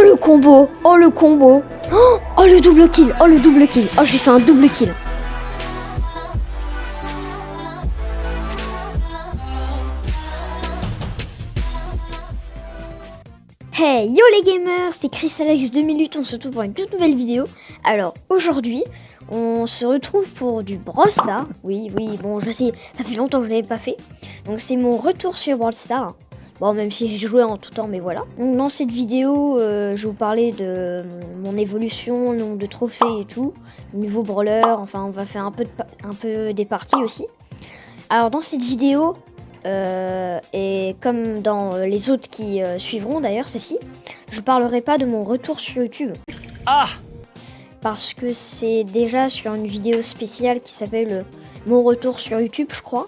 Oh le combo Oh le combo Oh, oh le double kill Oh le double kill Oh j'ai fait un double kill Hey yo les gamers, c'est Chris Alex 2008, on se retrouve pour une toute nouvelle vidéo. Alors aujourd'hui, on se retrouve pour du Brawl Stars. Oui, oui, bon je sais, ça fait longtemps que je l'avais pas fait. Donc c'est mon retour sur Brawl Stars. Bon, même si j'ai joué en tout temps, mais voilà. Donc dans cette vidéo, euh, je vais vous parler de mon évolution, le nombre de trophées et tout. Niveau brawler, enfin on va faire un peu, un peu des parties aussi. Alors dans cette vidéo, euh, et comme dans les autres qui euh, suivront d'ailleurs, celle-ci, je parlerai pas de mon retour sur YouTube. Ah Parce que c'est déjà sur une vidéo spéciale qui s'appelle Mon retour sur YouTube, je crois.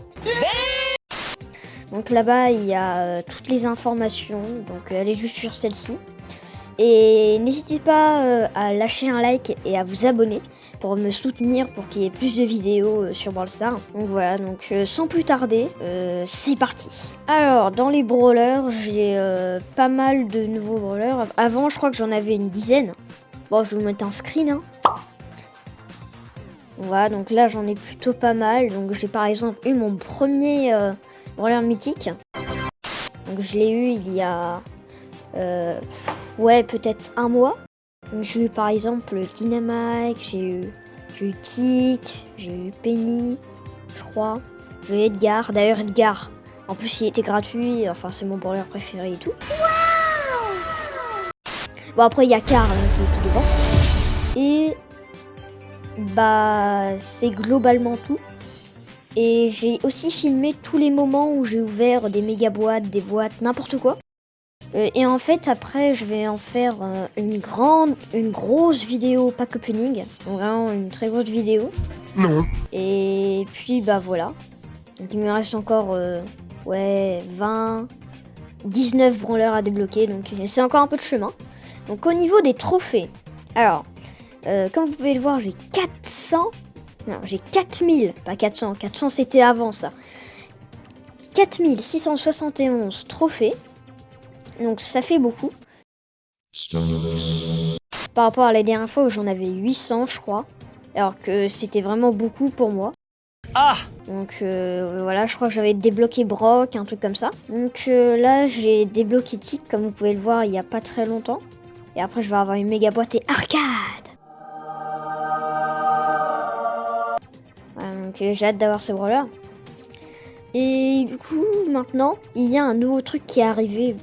Donc là-bas, il y a euh, toutes les informations, donc euh, allez juste sur celle-ci. Et n'hésitez pas euh, à lâcher un like et à vous abonner pour me soutenir pour qu'il y ait plus de vidéos sur Brawl Stars. Donc voilà, donc sans plus tarder, c'est parti. Alors, dans les brawlers, j'ai pas mal de nouveaux brawlers. Avant, je crois que j'en avais une dizaine. Bon, je vais vous mettre un screen. Hein. Voilà, donc là, j'en ai plutôt pas mal. Donc j'ai par exemple eu mon premier brawler mythique. Donc je l'ai eu il y a... Euh, ouais, peut-être un mois. J'ai eu par exemple Dynamite, j'ai eu, eu j'ai eu Penny, je crois. J'ai eu Edgar. D'ailleurs, Edgar, en plus, il était gratuit. Enfin, c'est mon brawler préféré et tout. bon, après, il y a Carl hein, qui est tout devant. Et bah, c'est globalement tout. Et j'ai aussi filmé tous les moments où j'ai ouvert des méga boîtes, des boîtes, n'importe quoi. Euh, et en fait, après, je vais en faire euh, une grande, une grosse vidéo pack opening. Vraiment une très grosse vidéo. Non. Et puis, bah voilà. Donc il me reste encore, euh, ouais, 20, 19 branleurs à débloquer. Donc c'est encore un peu de chemin. Donc au niveau des trophées. Alors, comme vous pouvez le voir, j'ai 400 non, j'ai 4000, pas 400. 400, c'était avant ça. 4671 trophées. Donc ça fait beaucoup. Par rapport à la dernière fois où j'en avais 800, je crois. Alors que c'était vraiment beaucoup pour moi. Ah Donc euh, voilà, je crois que j'avais débloqué Brock, un truc comme ça. Donc euh, là, j'ai débloqué Tic, comme vous pouvez le voir, il n'y a pas très longtemps. Et après, je vais avoir une méga boîte et arcade euh, j'ai hâte d'avoir ce brawler. Et du coup, maintenant, il y a un nouveau truc qui est arrivé,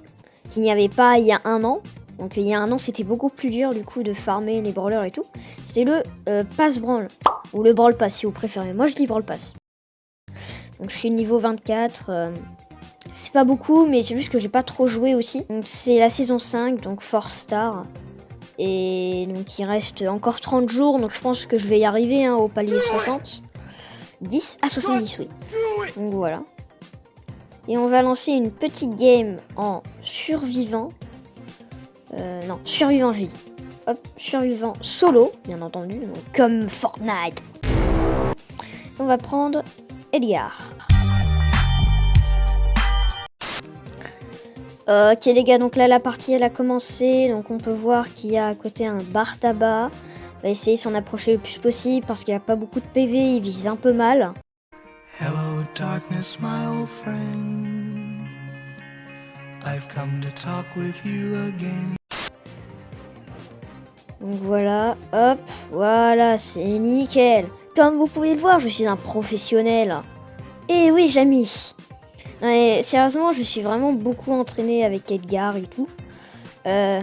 qu'il n'y avait pas il y a un an. Donc il y a un an, c'était beaucoup plus dur du coup de farmer les brawlers et tout. C'est le euh, pass brawl, ou le brawl pass si vous préférez. Moi je dis brawl pass. Donc je suis niveau 24. Euh, c'est pas beaucoup, mais c'est juste que j'ai pas trop joué aussi. Donc c'est la saison 5, donc Force Star. Et donc il reste encore 30 jours, donc je pense que je vais y arriver hein, au palier 60. 10 à 70, oui. Donc voilà. Et on va lancer une petite game en survivant. Euh, non, survivant, j'ai dit. Hop, survivant solo, bien entendu, comme Fortnite. On va prendre Edgar. Ok les gars, donc là la partie elle a commencé, donc on peut voir qu'il y a à côté un bar tabac, va essayer de s'en approcher le plus possible parce qu'il n'y a pas beaucoup de PV, il vise un peu mal. Hello darkness my old friend I've come to talk with you again Donc voilà, hop, voilà, c'est nickel. Comme vous pouvez le voir, je suis un professionnel. Et oui, Jamy. Sérieusement, je suis vraiment beaucoup entraîné avec Edgar et tout. Euh,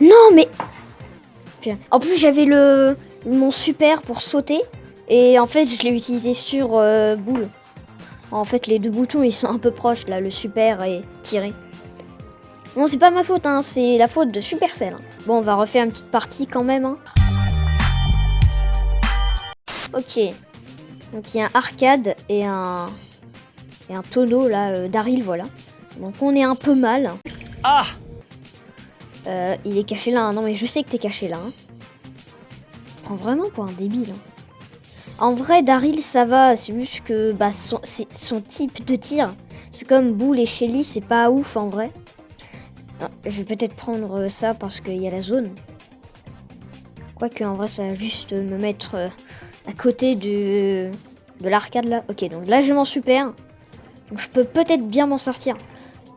Non, mais... En plus, j'avais le mon super pour sauter. Et en fait, je l'ai utilisé sur euh, boule. En fait, les deux boutons, ils sont un peu proches, là, le super et tirer. Bon, c'est pas ma faute, hein, c'est la faute de Supercell. Hein. Bon, on va refaire une petite partie quand même. Hein. Ok. Donc, il y a un arcade et un... Et un tonneau, là, euh, Daryl, voilà. Donc, on est un peu mal. Ah euh, il est caché là. Hein. Non, mais je sais que t'es caché là. Hein. Prends vraiment pour un débile. Hein. En vrai, Daryl, ça va. C'est juste que bah, son, type de tir, c'est comme Bull et Shelly, c'est pas ouf en vrai. Ah, je vais peut-être prendre ça parce qu'il y a la zone. Quoique en vrai ça va juste me mettre euh, à côté de, de l'arcade là. Ok donc là je m'en super. Donc je peux peut-être bien m'en sortir.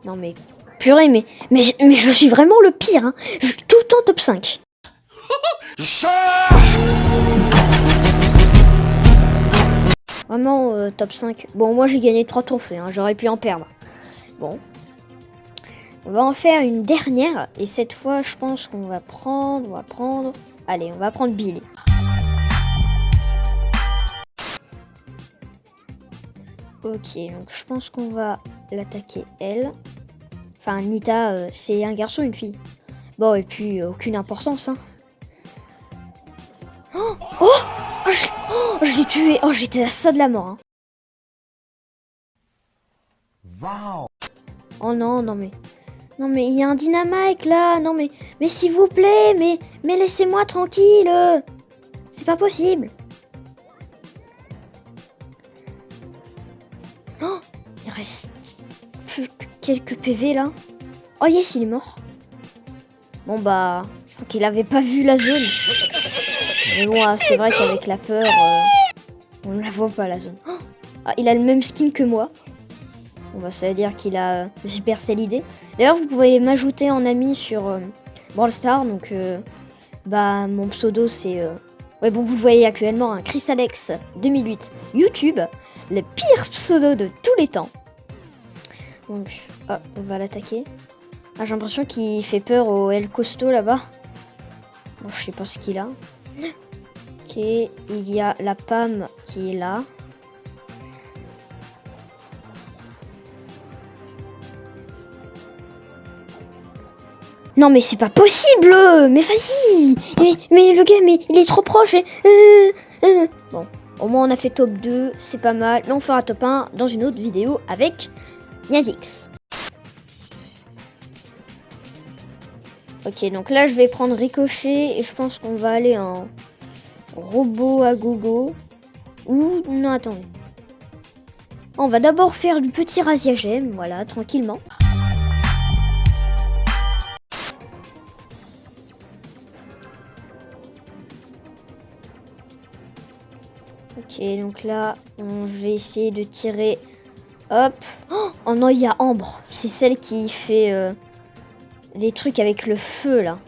Non mais purée mais, mais, mais je suis vraiment le pire. Hein. Je suis tout le temps top 5. Vraiment euh, top 5. Bon moi j'ai gagné 3 trophées. Hein. J'aurais pu en perdre. Bon. On va en faire une dernière. Et cette fois je pense qu'on va prendre... On va prendre... Allez, on va prendre Billy. Ok, donc je pense qu'on va l'attaquer elle. Enfin, Nita, euh, c'est un garçon, une fille. Bon, et puis, euh, aucune importance, hein. Oh Oh, oh Je, l'ai tué Oh, j'étais à ça de la mort, hein. Oh non, non mais... Non mais il y a un dynamite là, non mais... Mais s'il vous plaît, mais... Mais laissez-moi tranquille C'est pas possible Oh Il reste... Quelques PV là. Oh yes, il est mort. Bon bah... Je crois qu'il avait pas vu la zone. Mais bon, ah, c'est vrai qu'avec la peur... Euh, on ne la voit pas la zone. Oh ah, il a le même skin que moi. On va ça veut dire qu'il a Super Cell D'ailleurs, vous pouvez m'ajouter en ami sur euh, Brawl. Donc, euh, bah, mon pseudo, c'est... Euh, ouais, bon, vous le voyez actuellement, hein, Chris Alex 2008 YouTube. Le pire pseudo de tous les temps. Donc, on va l'attaquer. Ah, j'ai l'impression qu'il fait peur au El Costo là-bas. Bon, je sais pas ce qu'il a. Ok, il y a la Pam qui est là. Non mais c'est pas possible Mais vas-y mais, mais, le gars, mais il est trop proche euh, euh. Bon, au moins on a fait top 2, c'est pas mal. Là on fera top 1 dans une autre vidéo avec Niazix. Ok, donc là je vais prendre Ricochet et je pense qu'on va aller en robot à gogo. Ou non, attendez. On va d'abord faire du petit gemme, voilà, tranquillement. Ok, donc là, on vais essayer de tirer. Hop. Oh non, il y a Ambre. C'est celle qui fait euh, les trucs avec le feu, là.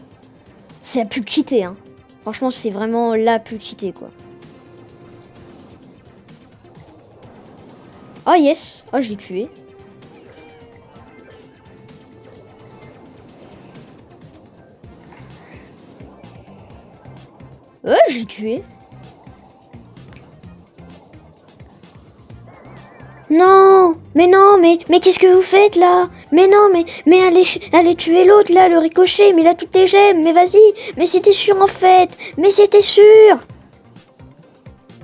C'est la plus cheatée, hein. Franchement, c'est vraiment la plus cheatée, quoi. Oh yes Oh, je l'ai tué. Oh, j'ai tué. Non Mais non, mais, mais qu'est-ce que vous faites là? Mais non, mais, mais allez, allez tuer l'autre là, le ricochet, mais a toutes les gemmes, mais vas-y Mais c'était sûr en fait Mais c'était sûr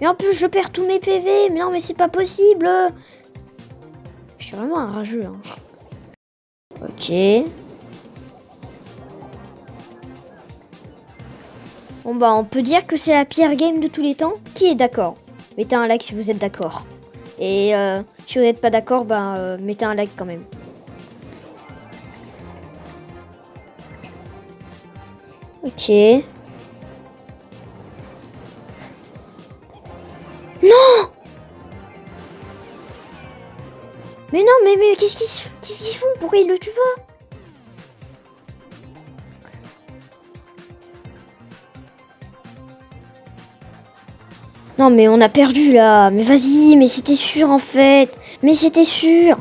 Mais en plus, je perds tous mes PV, mais non, mais c'est pas possible Je suis vraiment un rageux, hein. Ok. Bon bah, on peut dire que c'est la pire game de tous les temps. Qui est d'accord? Mettez un like si vous êtes d'accord. Et euh, si vous n'êtes pas d'accord, ben, euh, mettez un like quand même. Ok. Non Mais non, mais, mais qu'est-ce qu'ils font? Pourquoi ils le tuent pas? Non mais on a perdu là. Mais vas-y, mais c'était sûr en fait. Mais c'était sûr.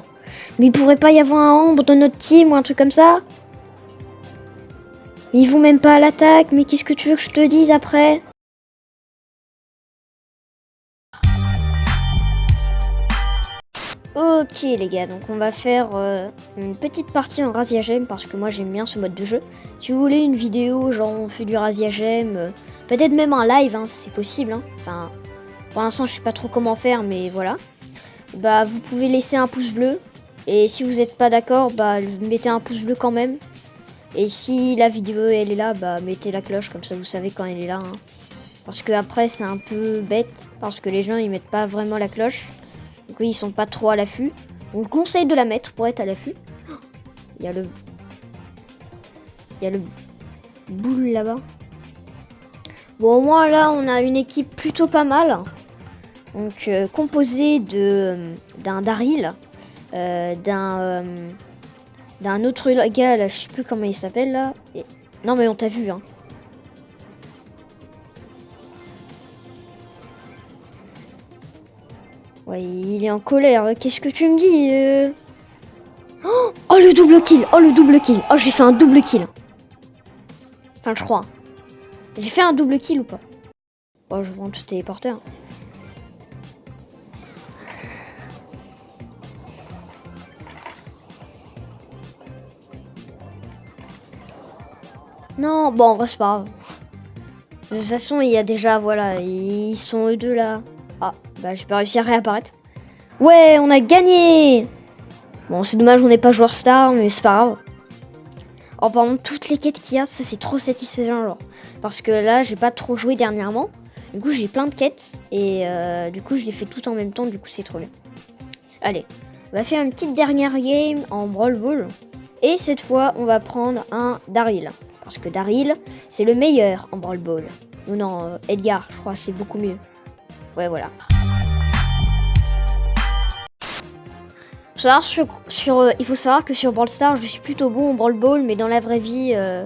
Mais il pourrait pas y avoir un ombre dans notre team ou un truc comme ça ils vont même pas à l'attaque. Mais qu'est-ce que tu veux que je te dise après? Ok les gars, donc on va faire euh, une petite partie en Raziagem parce que moi j'aime bien ce mode de jeu. Si vous voulez une vidéo, genre on fait du Raziagem, euh, peut-être même un live, hein, c'est possible. Hein. Enfin, pour l'instant, je sais pas trop comment faire, mais voilà. Bah, vous pouvez laisser un pouce bleu. Et si vous n'êtes pas d'accord, bah, mettez un pouce bleu quand même. Et si la vidéo, elle est là, bah, mettez la cloche, comme ça vous savez quand elle est là. Hein. Parce que après, c'est un peu bête, parce que les gens, ils mettent pas vraiment la cloche. Donc oui, ils sont pas trop à l'affût. On conseille de la mettre pour être à l'affût. Il y a le... Il y a le boule là-bas. Bon, au moins là, on a une équipe plutôt pas mal. Donc, euh, composée de d'un Daryl, euh, d'un euh, d'un autre gars, là, je sais plus comment il s'appelle là. Non, mais on t'a vu, hein. Ouais, il est en colère. Qu'est-ce que tu me dis oh, oh, le double kill Oh, le double kill Oh, j'ai fait un double kill Enfin, je crois. J'ai fait un double kill ou pas? Oh, je vois tout téléporter. Hein. Non, bon, c'est pas grave. De toute façon, il y a déjà, voilà, ils sont eux deux là. Ah, bah j'ai pas réussi à réapparaître. Ouais, on a gagné Bon, c'est dommage, on n'est pas joueur star, mais c'est pas grave. Oh, par toutes les quêtes qu'il y a, ça c'est trop satisfaisant. Parce que là, j'ai pas trop joué dernièrement. Du coup, j'ai plein de quêtes. Et euh, du coup, je les fais tout en même temps. Du coup, c'est trop bien. Allez, on va faire une petite dernière game en Brawl Ball. Et cette fois, on va prendre un Daryl. Parce que Daryl, c'est le meilleur en Brawl Ball. Ou non, euh, Edgar, je crois, c'est beaucoup mieux. Ouais, voilà. Euh, il faut savoir que sur Brawl Stars, je suis plutôt bon en Brawl Ball, mais dans la vraie vie, euh,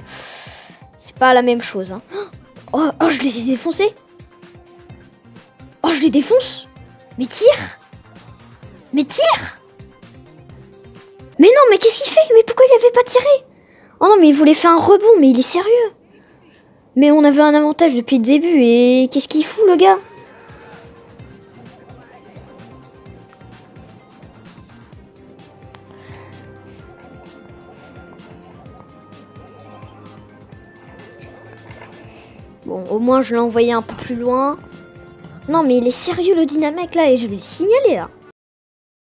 c'est pas la même chose. Hein. Oh, oh, je les ai défoncés. Oh, je les défonce. Mais tire. Mais tire. Mais non, mais qu'est-ce qu'il fait? Mais pourquoi il avait pas tiré? Oh non, mais il voulait faire un rebond, mais il est sérieux. Mais on avait un avantage depuis le début, et qu'est-ce qu'il fout, le gars? Bon, au moins je l'ai envoyé un peu plus loin. Non, mais il est sérieux le dynamite là et je vais le signaler là.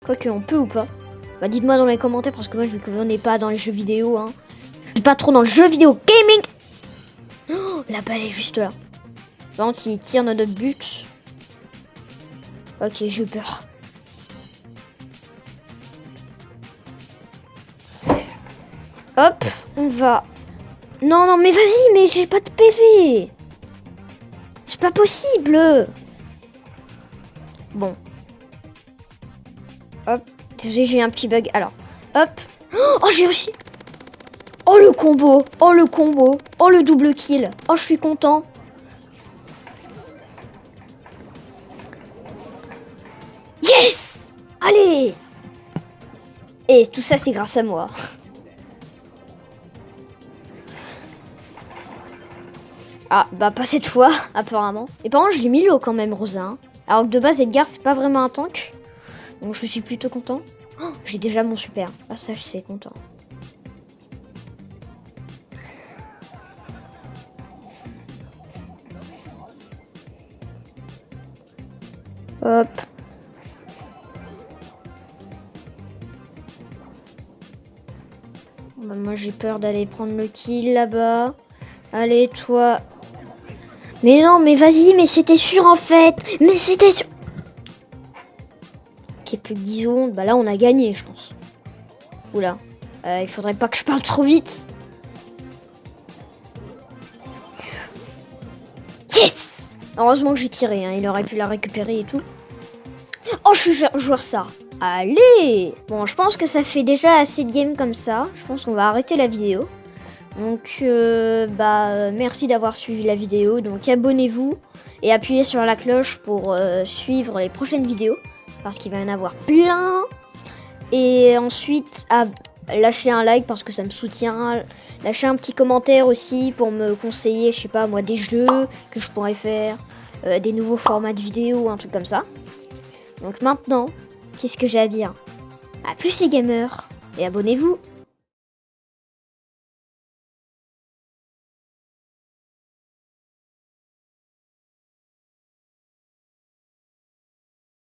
Quoique, on peut ou pas Bah, dites-moi dans les commentaires parce que moi je ne connais pas dans les jeux vidéo. Hein. Je suis pas trop dans le jeu vidéo gaming. Oh, la balle est juste là. Par contre, s'il tire notre but. Ok, j'ai peur. Hop, on va. Non, non, mais vas-y, mais j'ai pas de PV. Pas possible Bon. Hop. Désolé, j'ai un petit bug. Alors, hop. Oh, j'ai réussi Oh, le combo Oh, le combo Oh, le double kill Oh, je suis content Yes Allez Et tout ça, c'est grâce à moi. Ah, bah pas cette fois, apparemment. Et par contre, je l'ai mis l'eau quand même, Rosa. Hein. Alors que de base, Edgar, c'est pas vraiment un tank. Donc je suis plutôt content. Oh, j'ai déjà mon super. Ah ça, je suis content. Hop. Bah, moi j'ai peur d'aller prendre le kill là-bas. Allez toi, mais non, mais vas-y, mais c'était sûr en fait. Mais c'était sûr. Ok, plus que 10 secondes. Bah là, on a gagné, je pense. Oula. Euh, il faudrait pas que je parle trop vite. Yes Heureusement que j'ai tiré, hein. il aurait pu la récupérer et tout. Oh, je suis joueur ça. Allez Bon, je pense que ça fait déjà assez de games comme ça. Je pense qu'on va arrêter la vidéo. Donc, euh, bah, merci d'avoir suivi la vidéo. Donc, abonnez-vous et appuyez sur la cloche pour euh, suivre les prochaines vidéos. Parce qu'il va y en avoir plein. Et ensuite, lâchez un like parce que ça me soutient. Lâchez un petit commentaire aussi pour me conseiller, je sais pas moi, des jeux que je pourrais faire. Euh, des nouveaux formats de vidéos, un truc comme ça. Donc maintenant, qu'est-ce que j'ai à dire? A plus les gamers et abonnez-vous